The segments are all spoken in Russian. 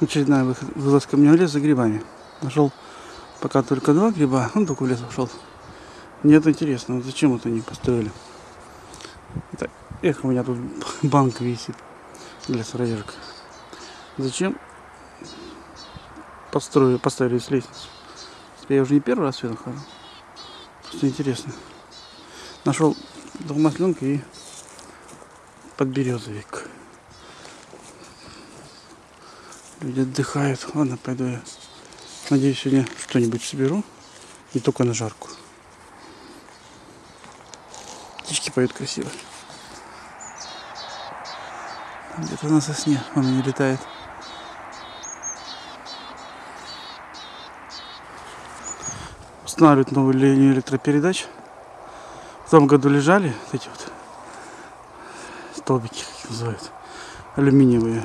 Очередная вылазка мне в лес за грибами. Нашел пока только два гриба, он только в лес ушел. Нет, интересно, вот зачем это они построили? Это, эх, у меня тут банк висит для сыроежек. Зачем построили, поставили с лестницу? Я уже не первый раз сюда хожу. Просто интересно. Нашел долмасленка и подберезовик. Люди отдыхают. Ладно, пойду я. Надеюсь, сегодня что-нибудь соберу. Не только на жарку. Птички поют красиво. Где-то на сосне он не летает. Устанавливают новую линию электропередач. В том году лежали вот эти вот столбики, как их называют, алюминиевые.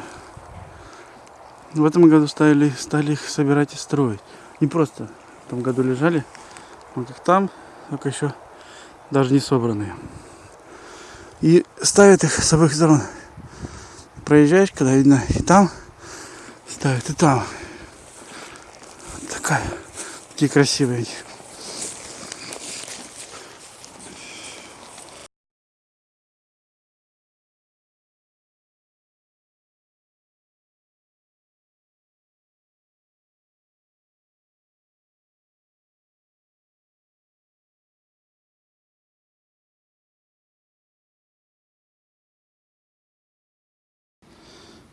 В этом году стали, стали их собирать и строить. Не просто в том году лежали, вот как там, только еще даже не собранные. И ставят их с обоих сторон. Проезжаешь, когда видно и там ставят, и там. Такая. Такие красивые.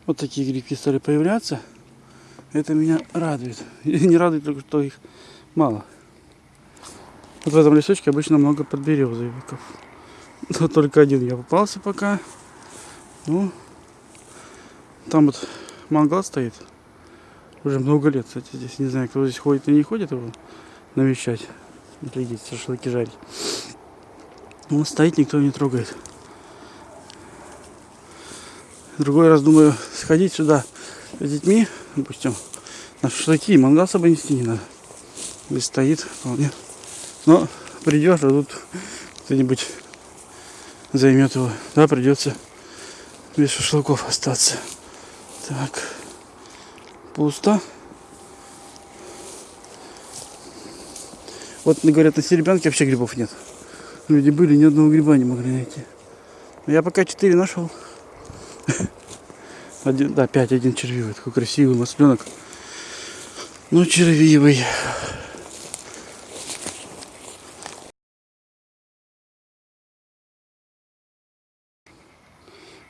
Вот такие грибки стали появляться. Это меня радует. И не радует только, что их мало. Вот в этом лесочке обычно много подберезовиков. Но только один я попался пока. Ну, там вот мангал стоит. Уже много лет, кстати, здесь. Не знаю, кто здесь ходит и не ходит его навещать. Глядеть, шашлыки жарить. Он стоит, никто не трогает. Другой раз думаю сходить сюда с детьми, допустим, на шашлыки, мангал с собой нести не надо. Здесь стоит вполне. Но придешь, а тут кто-нибудь займет его. Да, придется без шашлыков остаться. Так. Пусто. Вот говорят, на Серебрянке вообще грибов нет. Люди были, ни одного гриба не могли найти. Я пока четыре нашел. Один, да, пять, один червивый. Такой красивый масленок. Ну, червивый.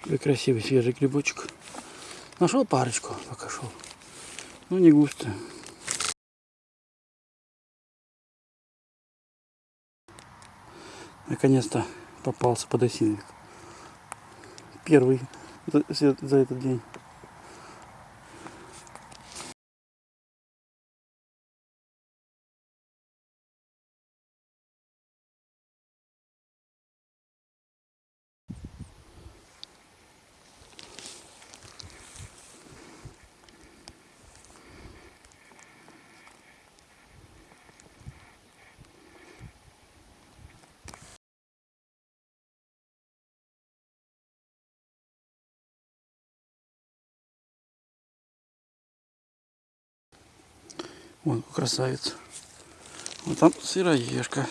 Какой красивый свежий грибочек. Нашел парочку, пока шел. Ну, не густо. Наконец-то попался подосиновик. Первый за, за- этот день. Вон, красавец. Вот там сыроежка.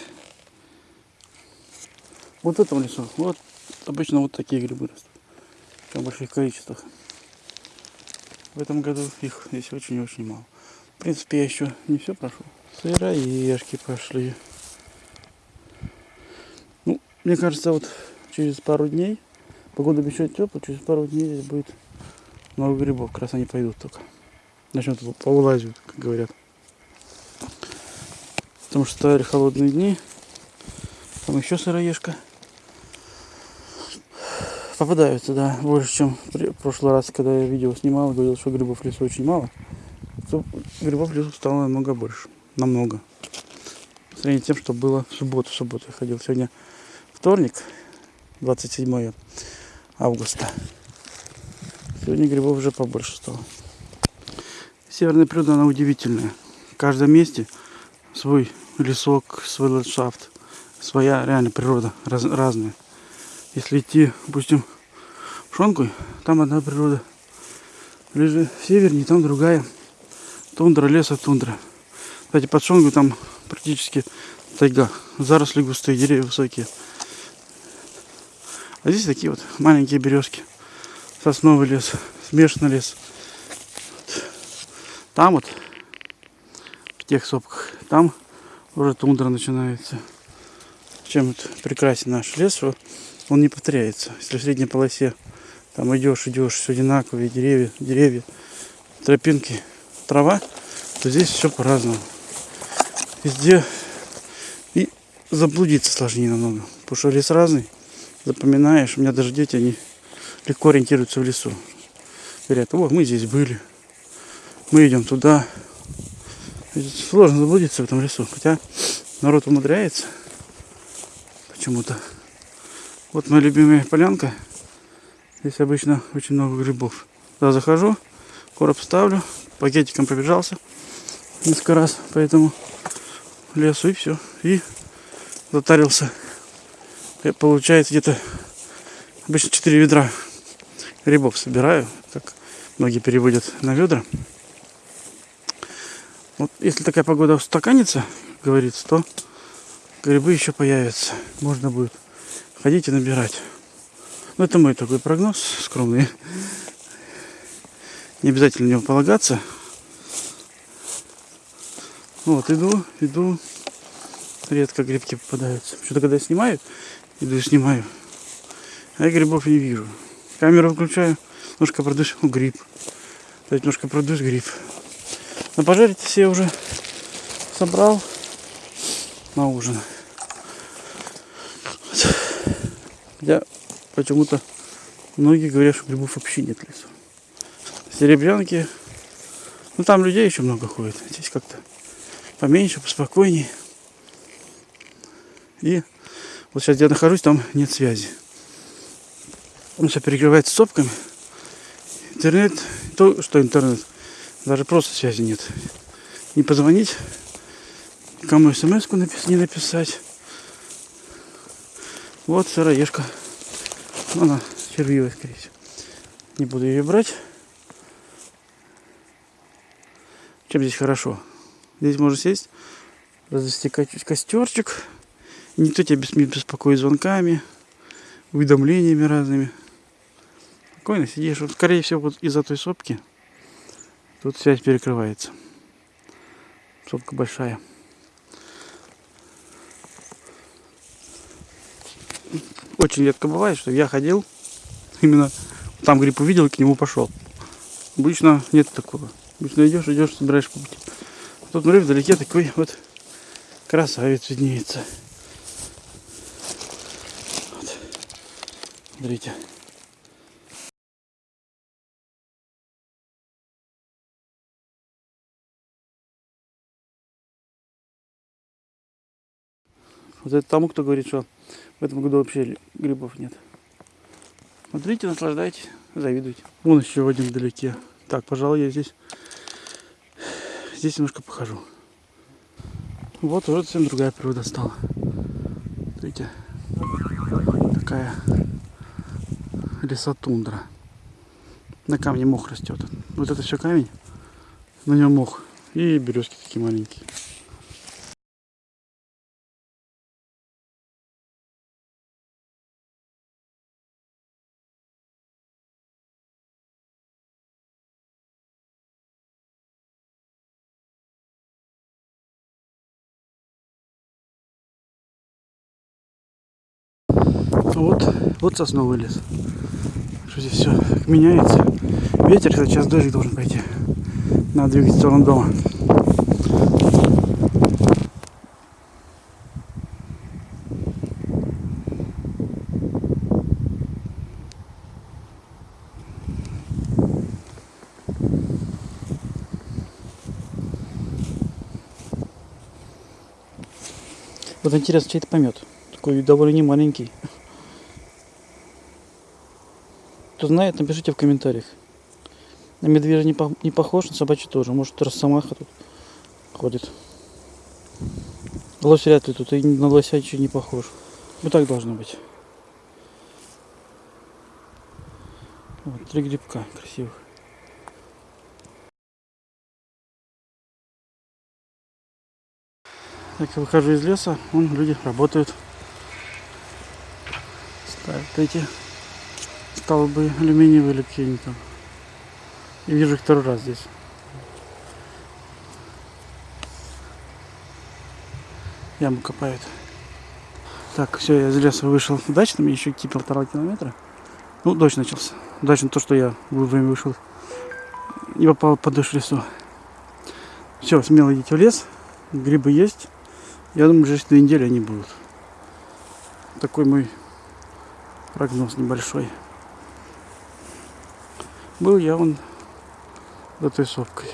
Вот в этом лесу. Вот обычно вот такие грибы растут. В больших количествах. В этом году их здесь очень-очень мало. В принципе, я еще не все прошел. Сыроежки пошли. Ну, мне кажется, вот через пару дней, погода обещает теплая, через пару дней здесь будет много грибов. Как раз они пойдут только. Начнут повылазить, как говорят. Потому что стояли холодные дни. Там еще сыроежка. Попадаются, да, больше, чем в прошлый раз, когда я видео снимал, говорил, что грибов в лесу очень мало. То грибов в лесу стало намного больше. Намного. По сравнению с тем, что было в субботу. В субботу я ходил. Сегодня вторник, 27 августа. Сегодня грибов уже побольше стало. Северная природа, она удивительная. В каждом месте свой лесок, свой ландшафт, своя реально природа, раз- разная. Если идти, допустим, в Шонку, там одна природа. Ближе севернее, там другая. Тундра, леса, тундра. Кстати, под Шонгу там практически тайга. Заросли густые, деревья высокие. А здесь такие вот маленькие березки. Сосновый лес, смешанный лес. Там вот, в тех сопках, там уже тундра начинается. Чем это прекрасен наш лес, он не повторяется. Если в средней полосе там идешь, идешь, все одинаковые деревья, деревья, тропинки, трава, то здесь все по-разному. Везде и заблудиться сложнее намного. Потому что лес разный, запоминаешь. У меня даже дети, они легко ориентируются в лесу. Говорят, вот мы здесь были, мы идем туда. Сложно заблудиться в этом лесу. Хотя народ умудряется почему-то. Вот моя любимая полянка. Здесь обычно очень много грибов. Туда захожу, короб ставлю, пакетиком пробежался несколько раз по этому лесу и все. И затарился. Получается где-то обычно 4 ведра грибов собираю, как многие переводят на ведра. Вот если такая погода устаканится, говорится, то грибы еще появятся. Можно будет ходить и набирать. Ну, это мой такой прогноз скромный. Не обязательно на него полагаться. Вот, иду, иду. Редко грибки попадаются. Что-то когда я снимаю, иду и снимаю. А я грибов не вижу. Камеру включаю, немножко продышь, ну, гриб. Опять немножко продышь, гриб. На пожарить все уже собрал на ужин. Хотя почему-то многие говорят, что грибов вообще нет лесу. Серебрянки, ну там людей еще много ходит. Здесь как-то поменьше, поспокойнее. И вот сейчас я нахожусь, там нет связи. Он все перекрывается сопками. Интернет, то, что интернет, даже просто связи нет. Не позвонить, кому смс-ку не написать. Вот сыроежка. Она червивая, скорее всего. Не буду ее брать. Чем здесь хорошо? Здесь можно сесть, развести костерчик. Никто тебя не беспокоит звонками, уведомлениями разными. Спокойно сидишь. Вот, скорее всего, вот из-за той сопки тут связь перекрывается. Сопка большая. очень редко бывает, что я ходил, именно там гриб увидел и к нему пошел. Обычно нет такого. Обычно идешь, идешь, собираешь по пути. Тут, смотри, вдалеке такой вот красавец виднеется. Вот. Смотрите. Вот это тому, кто говорит, что в этом году вообще грибов нет. Смотрите, наслаждайтесь, завидуйте. Вон еще один вдалеке. Так, пожалуй, я здесь, здесь немножко похожу. Вот уже совсем другая природа стала. Смотрите, такая лесотундра. На камне мох растет. Вот это все камень, на нем мох. И березки такие маленькие. Вот, вот сосновый лес. Что здесь все меняется. Ветер, сейчас дождик должен пойти. Надо двигать в сторону дома. Вот интересно, чей это помет. Такой довольно не Кто знает, напишите в комментариях. На медвежий не, по не похож, на собачий тоже. Может, росомаха тут ходит. Лось вряд ли тут, и на лося ничего не похож. Вот так должно быть. Вот, три грибка красивых. Так, я выхожу из леса, вон люди работают. Ставят эти столбы алюминиевые или какие-нибудь там. И вижу их второй раз здесь. Яму копают. Так, все, я из леса вышел удачно, мне еще идти полтора километра. Ну, дождь начался. Удачно то, что я вовремя вышел. Не попал под дождь в лесу. Все, смело идите в лес. Грибы есть. Я думаю, через две недели они будут. Такой мой прогноз небольшой. Был я вон за той сопкой.